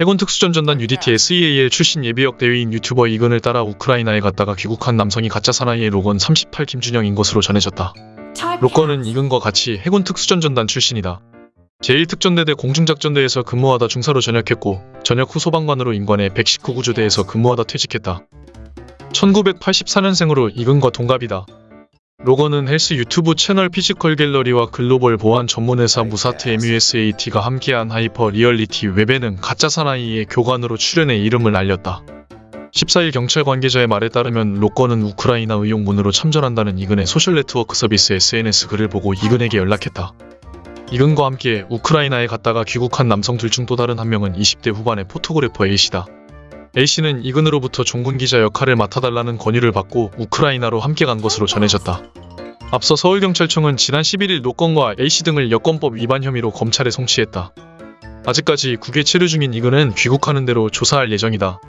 해군 특수전전단 UDT SEAL 출신 예비역 대위인 유튜버 이근을 따라 우크라이나에 갔다가 귀국한 남성이 가짜 사나이의 로건 38 김준영인 것으로 전해졌다. 로건은 이근과 같이 해군 특수전전단 출신이다. 제1특전대대 공중작전대에서 근무하다 중사로 전역했고 전역 후 소방관으로 임관해 119구조대에서 근무하다 퇴직했다. 1984년생으로 이근과 동갑이다. 로건은 헬스 유튜브 채널 피지컬 갤러리와 글로벌 보안 전문회사 무사트 MUSAT가 함께한 hyper reality 웹예능 가짜 사나이의 교관으로 출연해 이름을 알렸다. 14일 경찰 관계자의 말에 따르면 로건은 우크라이나 의용군으로 참전한다는 이근의 소셜 네트워크 서비스 SNS 글을 보고 이근에게 연락했다. 이근과 함께 우크라이나에 갔다가 귀국한 남성 둘 중 또 다른 한 명은 20대 후반의 포토그래퍼 A씨다. A씨는 이근으로부터 종군 기자 역할을 맡아달라는 권유를 받고 우크라이나로 함께 간 것으로 전해졌다. 앞서 서울경찰청은 지난 11일 로건과 A씨 등을 여권법 위반 혐의로 검찰에 송치했다. 아직까지 국외 체류 중인 이근은 귀국하는 대로 조사할 예정이다.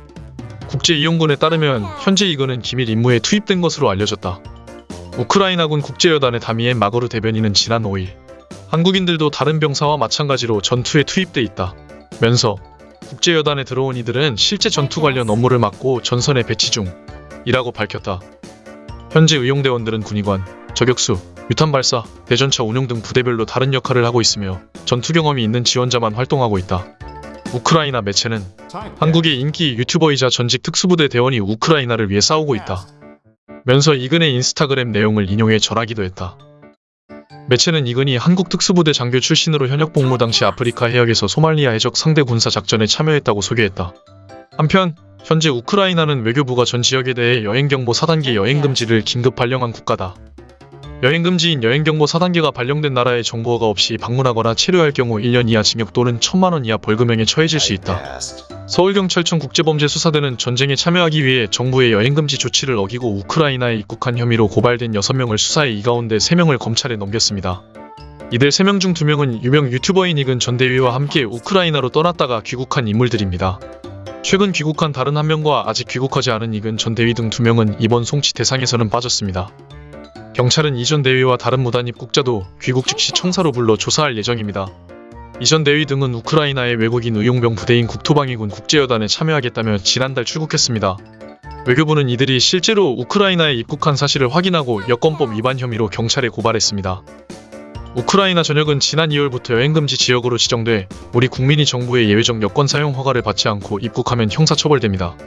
국제이용군에 따르면 현재 이근은 기밀 임무에 투입된 것으로 알려졌다. 우크라이나군 국제여단의 다미엔 마거르 대변인은 지난 5일 한국인들도 다른 병사와 마찬가지로 전투에 투입돼 있다. 면서 국제여단에 들어온 이들은 실제 전투 관련 업무를 맡고 전선에 배치 중이라고 밝혔다. 현재 의용대원들은 군의관, 저격수, 유탄 발사, 대전차 운용 등 부대별로 다른 역할을 하고 있으며 전투 경험이 있는 지원자만 활동하고 있다. 우크라이나 매체는 한국의 인기 유튜버이자 전직 특수부대 대원이 우크라이나를 위해 싸우고 있다. 면서 이근의 인스타그램 내용을 인용해 전하기도 했다. 매체는 이근이 한국 특수부대 장교 출신으로 현역 복무 당시 아프리카 해역에서 소말리아 해적 상대 군사 작전에 참여했다고 소개했다. 한편 현재 우크라이나는 외교부가 전 지역에 대해 여행경보 4단계 여행금지를 긴급 발령한 국가다. 여행금지인 여행경보 4단계가 발령된 나라에 정보가 없이 방문하거나 체류할 경우 1년 이하 징역 또는 1천만원 이하 벌금형에 처해질 수 있다. 서울경찰청 국제범죄수사대는 전쟁에 참여하기 위해 정부의 여행금지 조치를 어기고 우크라이나에 입국한 혐의로 고발된 6명을 수사해 이 가운데 3명을 검찰에 넘겼습니다. 이들 3명 중 2명은 유명 유튜버인 이근 전 대위와 함께 우크라이나로 떠났다가 귀국한 인물들입니다. 최근 귀국한 다른 한 명과 아직 귀국하지 않은 이근 전 대위 등 2명은 이번 송치 대상에서는 빠졌습니다. 경찰은 이전 대위와 다른 무단 입국자도 귀국 즉시 청사로 불러 조사할 예정입니다. 이전 대위 등은 우크라이나의 외국인 의용병 부대인 국토방위군 국제여단에 참여하겠다며 지난달 출국했습니다. 외교부는 이들이 실제로 우크라이나에 입국한 사실을 확인하고 여권법 위반 혐의로 경찰에 고발했습니다. 우크라이나 전역은 지난 2월부터 여행금지 지역으로 지정돼 우리 국민이 정부의 예외적 여권 사용 허가를 받지 않고 입국하면 형사처벌됩니다.